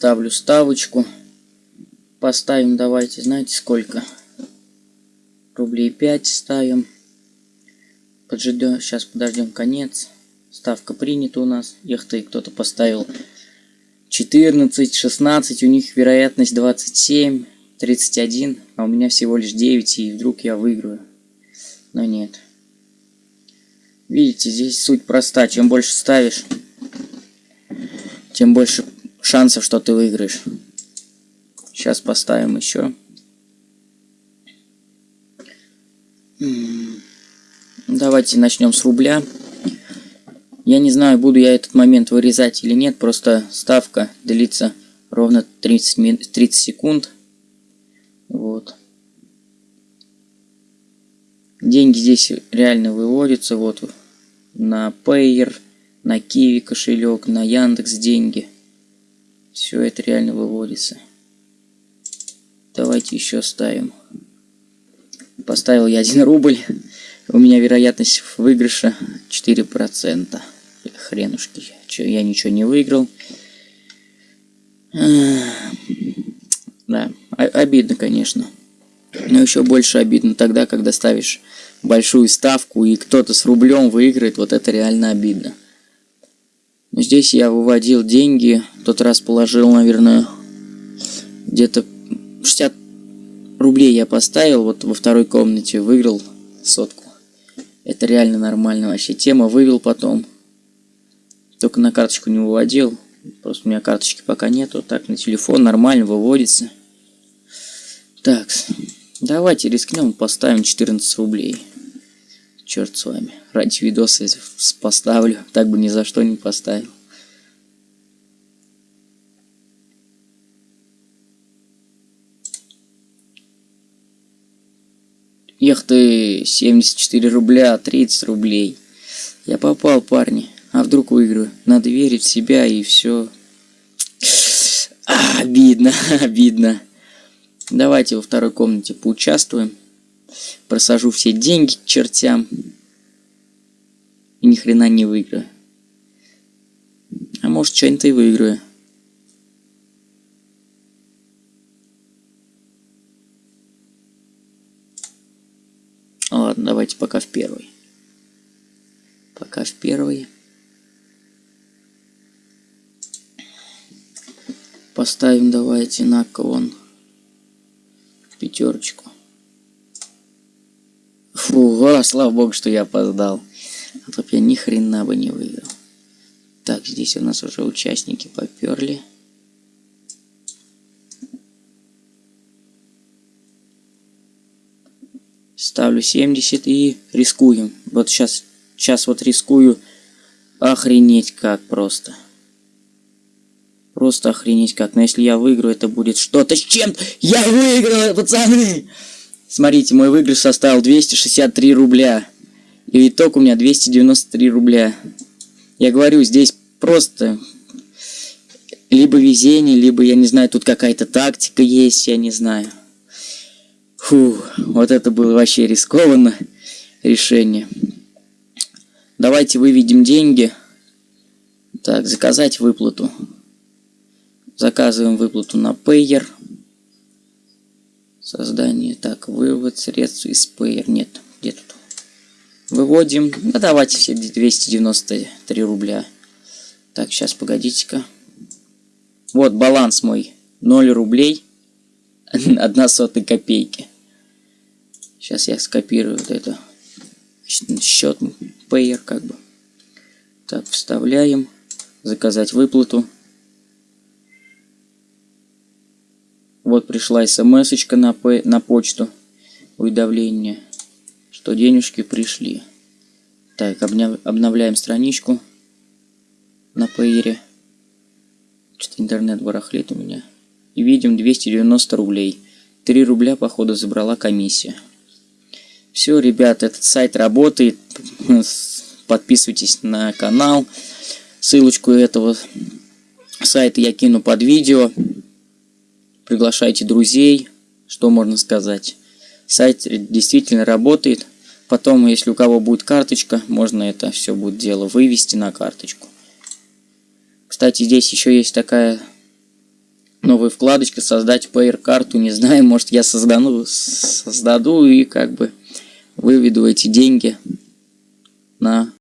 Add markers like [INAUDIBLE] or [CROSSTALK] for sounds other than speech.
Ставлю ставочку. Поставим, давайте, знаете сколько? Рублей 5 ставим. Поджидем, сейчас подождем конец. Ставка принята у нас. Эх ты, кто-то поставил 14, 16, у них вероятность 27, 31, а у меня всего лишь 9, и вдруг я выиграю. Но нет. Видите, здесь суть проста. Чем больше ставишь, тем больше шансов, что ты выиграешь. Сейчас поставим еще. Давайте начнем с рубля. Я не знаю, буду я этот момент вырезать или нет, просто ставка длится ровно 30, 30 секунд. Вот. Деньги здесь реально выводятся, вот, на Payer, на Kiwi кошелек, на Яндекс деньги. Все это реально выводится. Давайте еще ставим. Поставил я 1 рубль. У меня вероятность выигрыша 4%. Хренушки. Че, я ничего не выиграл. Да, обидно, конечно. Но еще больше обидно тогда, когда ставишь большую ставку и кто-то с рублем выиграет. Вот это реально обидно. Здесь я выводил деньги. Тот раз положил, наверное, где-то 60 рублей я поставил. Вот во второй комнате выиграл сотку. Это реально нормально вообще. Тема вывел потом. Только на карточку не выводил. Просто у меня карточки пока нету. Так, на телефон нормально выводится. Так, давайте рискнем, поставим 14 рублей. Черт с вами. Ради видоса поставлю. Так бы ни за что не поставил. Эх ты, 74 рубля, 30 рублей. Я попал, парни. А вдруг выиграю? Надо верить в себя и все. А, обидно, [LAUGHS] обидно. Давайте во второй комнате поучаствуем. Просажу все деньги к чертям. И ни хрена не выиграю. А может, что-нибудь и выиграю. Ладно, давайте пока в первый. Пока в первый. Поставим давайте на клон пятерочку. А, слава богу, что я опоздал. А то я ни хрена бы не выиграл. Так, здесь у нас уже участники поперли. Ставлю 70 и рискуем. Вот сейчас, сейчас вот рискую. Охренеть как просто. Просто охренеть как. Но если я выиграю, это будет что-то с чем. Я выиграл, пацаны! Смотрите, мой выигрыш составил 263 рубля. И итог у меня 293 рубля. Я говорю, здесь просто либо везение, либо, я не знаю, тут какая-то тактика есть, я не знаю. Фу, вот это было вообще рискованно решение. Давайте выведем деньги. Так, заказать выплату. Заказываем выплату на Payer. Создание. Так, вывод средств из Payer. Нет, где тут? Выводим. Ну, давайте все 293 рубля. Так, сейчас, погодите-ка. Вот баланс мой. 0 рублей. [LAUGHS] 1 сотая копейки. Сейчас я скопирую вот это. Счет Payer как бы. Так, вставляем. Заказать выплату. Вот пришла смс на, на почту. Уведомление, что денежки пришли. Так, обновляем страничку на пейере. Что-то интернет барахлит у меня. И видим 290 рублей. 3 рубля, походу, забрала комиссия. Все, ребят, этот сайт работает. Подписывайтесь на канал. Ссылочку этого сайта я кину под видео. Приглашайте друзей. Что можно сказать? Сайт действительно работает. Потом, если у кого будет карточка, можно это все будет дело вывести на карточку. Кстати, здесь еще есть такая новая вкладочка, создать pair карту, не знаю, может я создану, создаду и как бы выведу эти деньги на